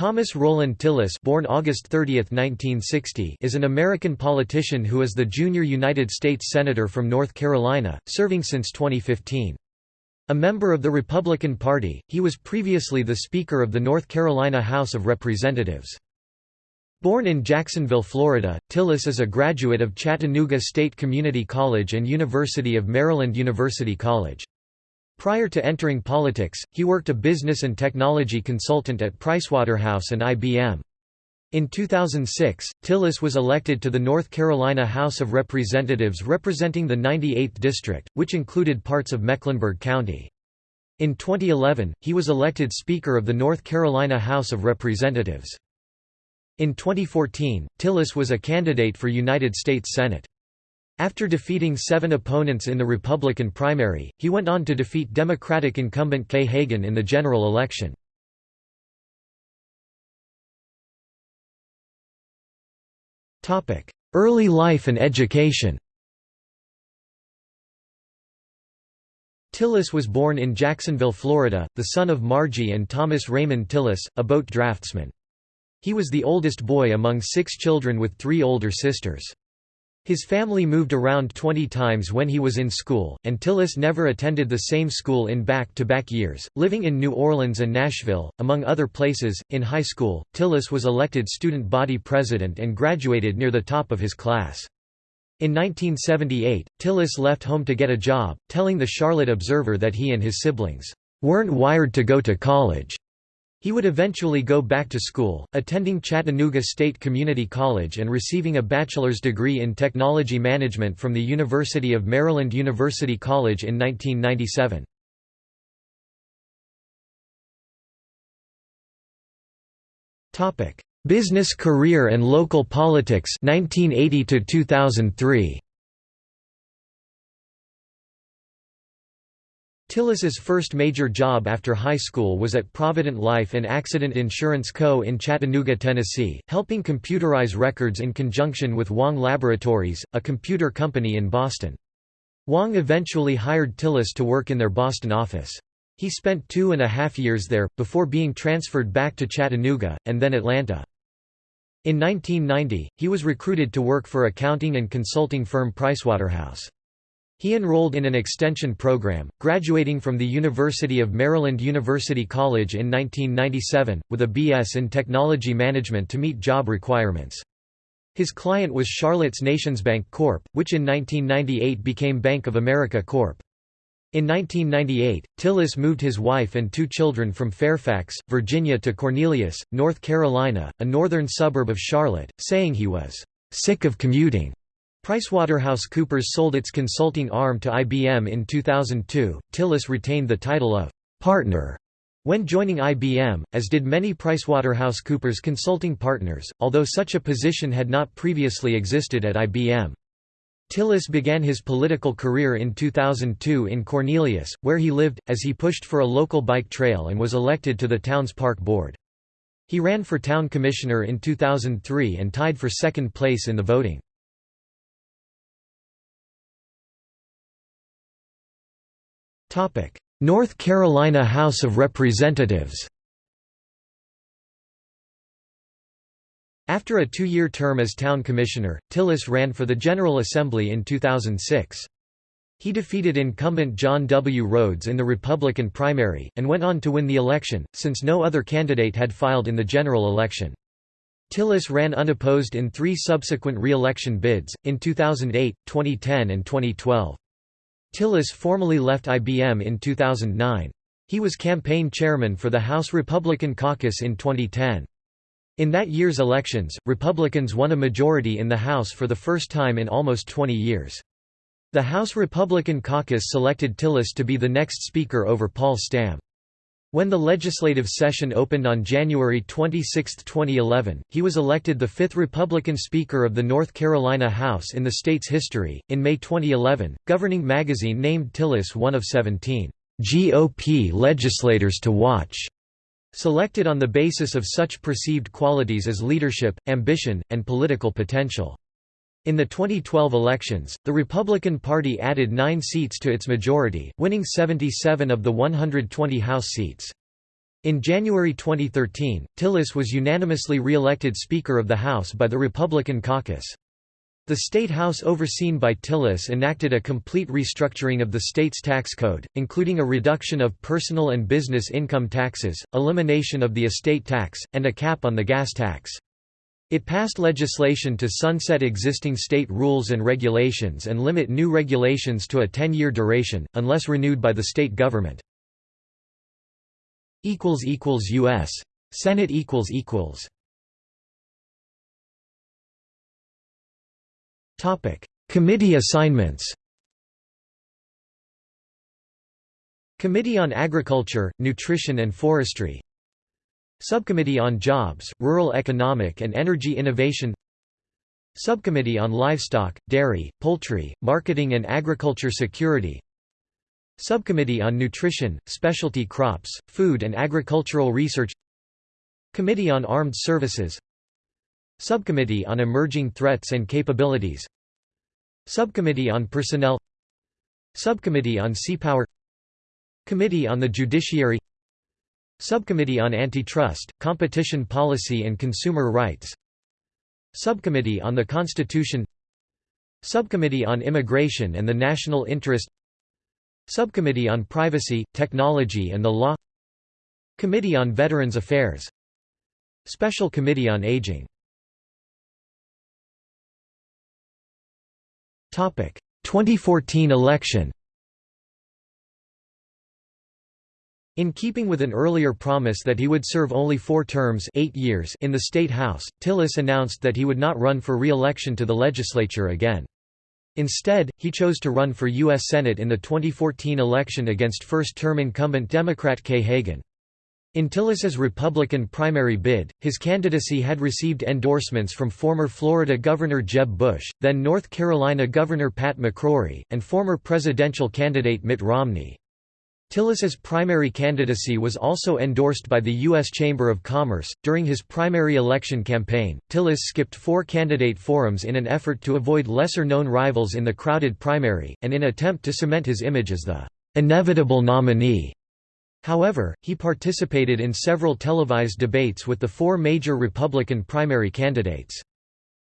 Thomas Rowland Tillis born August 30, 1960, is an American politician who is the junior United States Senator from North Carolina, serving since 2015. A member of the Republican Party, he was previously the Speaker of the North Carolina House of Representatives. Born in Jacksonville, Florida, Tillis is a graduate of Chattanooga State Community College and University of Maryland University College. Prior to entering politics, he worked a business and technology consultant at Pricewaterhouse and IBM. In 2006, Tillis was elected to the North Carolina House of Representatives representing the 98th District, which included parts of Mecklenburg County. In 2011, he was elected Speaker of the North Carolina House of Representatives. In 2014, Tillis was a candidate for United States Senate. After defeating seven opponents in the Republican primary, he went on to defeat Democratic incumbent Kay Hagan in the general election. Early life and education Tillis was born in Jacksonville, Florida, the son of Margie and Thomas Raymond Tillis, a boat draftsman. He was the oldest boy among six children with three older sisters. His family moved around 20 times when he was in school, and Tillis never attended the same school in back-to-back -back years, living in New Orleans and Nashville, among other places. In high school, Tillis was elected student body president and graduated near the top of his class. In 1978, Tillis left home to get a job, telling the Charlotte Observer that he and his siblings weren't wired to go to college. He would eventually go back to school, attending Chattanooga State Community College and receiving a bachelor's degree in technology management from the University of Maryland University College in 1997. Business career and local politics 1980 to 2003. Tillis's first major job after high school was at Provident Life and Accident Insurance Co. in Chattanooga, Tennessee, helping computerize records in conjunction with Wang Laboratories, a computer company in Boston. Wang eventually hired Tillis to work in their Boston office. He spent two and a half years there, before being transferred back to Chattanooga, and then Atlanta. In 1990, he was recruited to work for accounting and consulting firm Pricewaterhouse. He enrolled in an extension program, graduating from the University of Maryland University College in 1997, with a B.S. in Technology Management to meet job requirements. His client was Charlotte's NationsBank Corp., which in 1998 became Bank of America Corp. In 1998, Tillis moved his wife and two children from Fairfax, Virginia to Cornelius, North Carolina, a northern suburb of Charlotte, saying he was sick of commuting. PricewaterhouseCoopers sold its consulting arm to IBM in 2002. Tillis retained the title of partner when joining IBM, as did many PricewaterhouseCoopers consulting partners, although such a position had not previously existed at IBM. Tillis began his political career in 2002 in Cornelius, where he lived, as he pushed for a local bike trail and was elected to the town's park board. He ran for town commissioner in 2003 and tied for second place in the voting. North Carolina House of Representatives After a two-year term as town commissioner, Tillis ran for the General Assembly in 2006. He defeated incumbent John W. Rhodes in the Republican primary, and went on to win the election, since no other candidate had filed in the general election. Tillis ran unopposed in three subsequent re-election bids, in 2008, 2010 and 2012. Tillis formally left IBM in 2009. He was campaign chairman for the House Republican caucus in 2010. In that year's elections, Republicans won a majority in the House for the first time in almost 20 years. The House Republican caucus selected Tillis to be the next Speaker over Paul Stam. When the legislative session opened on January 26, 2011, he was elected the fifth Republican Speaker of the North Carolina House in the state's history. In May 2011, Governing Magazine named Tillis one of 17 GOP legislators to watch, selected on the basis of such perceived qualities as leadership, ambition, and political potential. In the 2012 elections, the Republican Party added nine seats to its majority, winning 77 of the 120 House seats. In January 2013, Tillis was unanimously re-elected Speaker of the House by the Republican caucus. The State House overseen by Tillis enacted a complete restructuring of the state's tax code, including a reduction of personal and business income taxes, elimination of the estate tax, and a cap on the gas tax. It passed legislation to sunset existing state rules and regulations and limit new regulations to a 10-year duration, unless renewed by the state government. U.S. Senate Committee assignments. Committee on Agriculture, Nutrition and Forestry Subcommittee on Jobs, Rural Economic and Energy Innovation Subcommittee on Livestock, Dairy, Poultry, Marketing and Agriculture Security Subcommittee on Nutrition, Specialty Crops, Food and Agricultural Research Committee on Armed Services Subcommittee on Emerging Threats and Capabilities Subcommittee on Personnel Subcommittee on Seapower Committee on the Judiciary Subcommittee on Antitrust, Competition Policy and Consumer Rights. Subcommittee on the Constitution. Subcommittee on Immigration and the National Interest. Subcommittee on Privacy, Technology and the Law. Committee on Veterans Affairs. Special Committee on Aging. 2014 election In keeping with an earlier promise that he would serve only four terms eight years in the State House, Tillis announced that he would not run for re-election to the legislature again. Instead, he chose to run for U.S. Senate in the 2014 election against first-term incumbent Democrat Kay Hagan. In Tillis's Republican primary bid, his candidacy had received endorsements from former Florida Governor Jeb Bush, then North Carolina Governor Pat McCrory, and former presidential candidate Mitt Romney. Tillis's primary candidacy was also endorsed by the U.S. Chamber of Commerce. During his primary election campaign, Tillis skipped four candidate forums in an effort to avoid lesser known rivals in the crowded primary, and in attempt to cement his image as the inevitable nominee. However, he participated in several televised debates with the four major Republican primary candidates.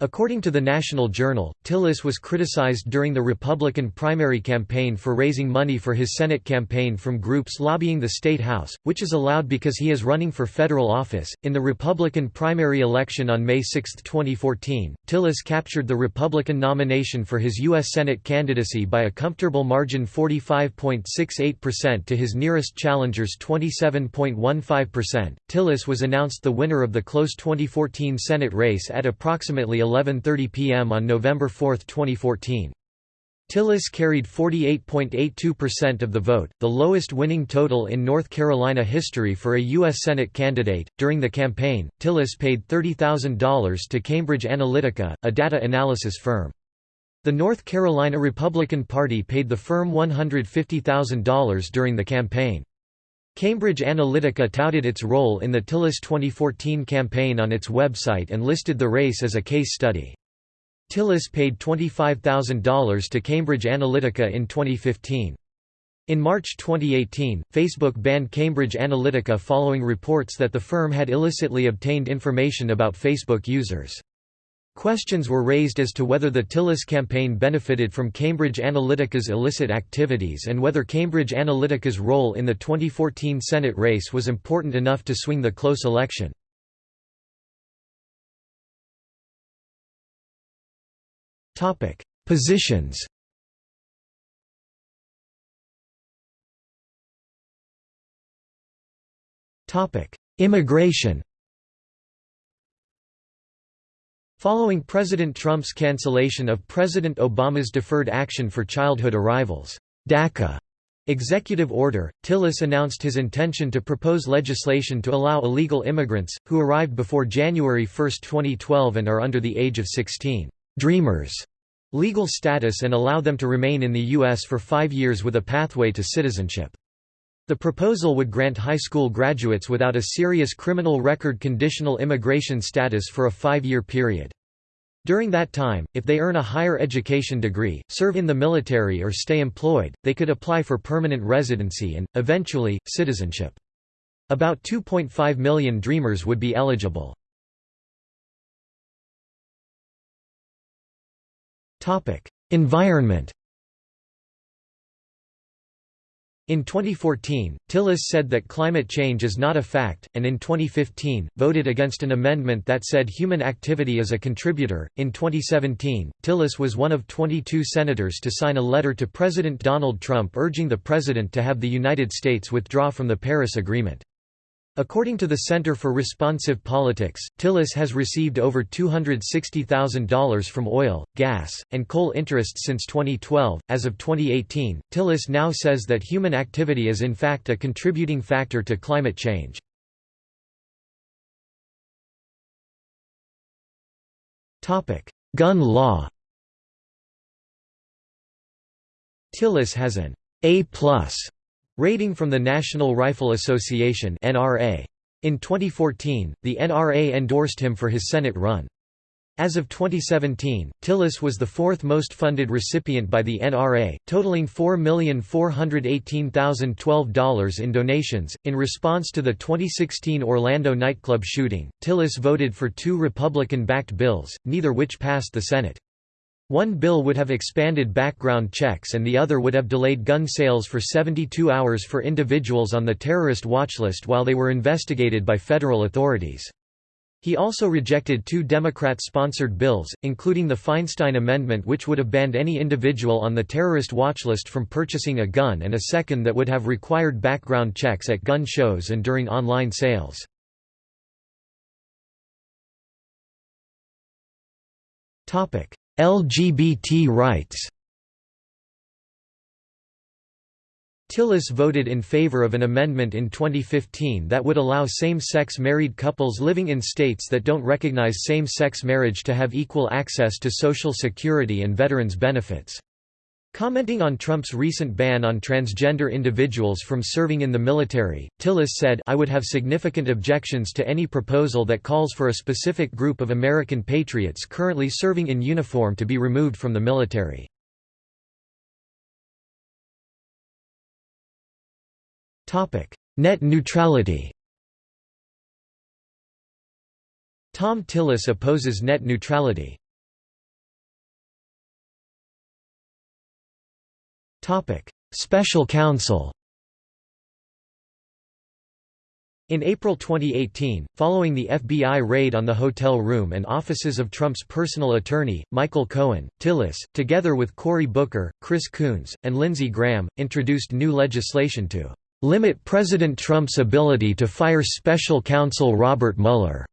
According to the National Journal, Tillis was criticized during the Republican primary campaign for raising money for his Senate campaign from groups lobbying the state House, which is allowed because he is running for federal office. In the Republican primary election on May 6, 2014, Tillis captured the Republican nomination for his U.S. Senate candidacy by a comfortable margin 45.68% to his nearest challenger's 27.15%. Tillis was announced the winner of the close 2014 Senate race at approximately 11.30 p.m. on November 4, 2014. Tillis carried 48.82% of the vote, the lowest winning total in North Carolina history for a U.S. Senate candidate. During the campaign, Tillis paid $30,000 to Cambridge Analytica, a data analysis firm. The North Carolina Republican Party paid the firm $150,000 during the campaign. Cambridge Analytica touted its role in the Tillis 2014 campaign on its website and listed the race as a case study. Tillis paid $25,000 to Cambridge Analytica in 2015. In March 2018, Facebook banned Cambridge Analytica following reports that the firm had illicitly obtained information about Facebook users. Questions were raised as to whether the Tillis campaign benefited from Cambridge Analytica's illicit activities and whether Cambridge Analytica's role in the 2014 Senate race was important enough to swing the close election. Positions Immigration Following President Trump's cancellation of President Obama's Deferred Action for Childhood Arrivals DACA executive order, Tillis announced his intention to propose legislation to allow illegal immigrants, who arrived before January 1, 2012 and are under the age of 16, dreamers, legal status and allow them to remain in the U.S. for five years with a pathway to citizenship. The proposal would grant high school graduates without a serious criminal record conditional immigration status for a five-year period. During that time, if they earn a higher education degree, serve in the military or stay employed, they could apply for permanent residency and, eventually, citizenship. About 2.5 million Dreamers would be eligible. Environment In 2014, Tillis said that climate change is not a fact, and in 2015, voted against an amendment that said human activity is a contributor. In 2017, Tillis was one of 22 senators to sign a letter to President Donald Trump urging the president to have the United States withdraw from the Paris Agreement. According to the Center for Responsive Politics, Tillis has received over $260,000 from oil, gas, and coal interests since 2012. As of 2018, Tillis now says that human activity is in fact a contributing factor to climate change. Topic: Gun law Tillis has an A+ Rating from the National Rifle Association (NRA). In 2014, the NRA endorsed him for his Senate run. As of 2017, Tillis was the fourth most funded recipient by the NRA, totaling $4,418,012 in donations. In response to the 2016 Orlando nightclub shooting, Tillis voted for two Republican backed bills, neither which passed the Senate. One bill would have expanded background checks and the other would have delayed gun sales for 72 hours for individuals on the terrorist watchlist while they were investigated by federal authorities. He also rejected two Democrat-sponsored bills, including the Feinstein Amendment which would have banned any individual on the terrorist watchlist from purchasing a gun and a second that would have required background checks at gun shows and during online sales. LGBT rights Tillis voted in favor of an amendment in 2015 that would allow same-sex married couples living in states that don't recognize same-sex marriage to have equal access to Social Security and veterans benefits. Commenting on Trump's recent ban on transgender individuals from serving in the military, Tillis said I would have significant objections to any proposal that calls for a specific group of American patriots currently serving in uniform to be removed from the military. Net neutrality Thom Tillis opposes net neutrality. Special counsel In April 2018, following the FBI raid on the hotel room and offices of Trump's personal attorney, Michael Cohen, Tillis, together with Cory Booker, Chris Coons, and Lindsey Graham, introduced new legislation to "...limit President Trump's ability to fire special counsel Robert Mueller."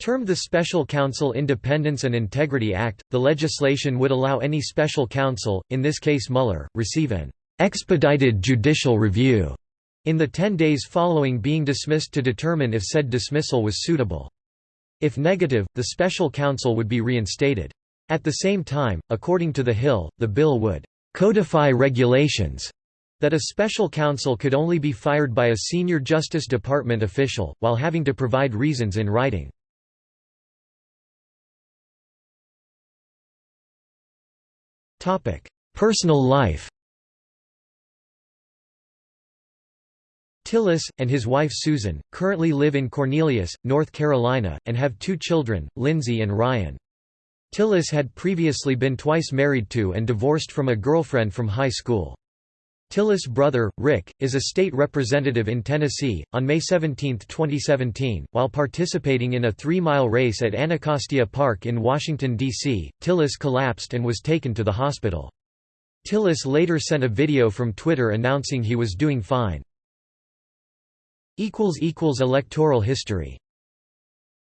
Termed the Special Counsel Independence and Integrity Act, the legislation would allow any special counsel, in this case Mueller, receive an expedited judicial review in the 10 days following being dismissed to determine if said dismissal was suitable. If negative, the special counsel would be reinstated. At the same time, according to The Hill, the bill would codify regulations that a special counsel could only be fired by a senior Justice Department official, while having to provide reasons in writing. Personal life Tillis, and his wife Susan, currently live in Cornelius, North Carolina, and have two children, Lindsay and Ryan. Tillis had previously been twice married to and divorced from a girlfriend from high school. Tillis' brother, Rick, is a state representative in Tennessee. On May 17, 2017, while participating in a three mile race at Anacostia Park in Washington, D.C., Tillis collapsed and was taken to the hospital. Tillis later sent a video from Twitter announcing he was doing fine. Electoral history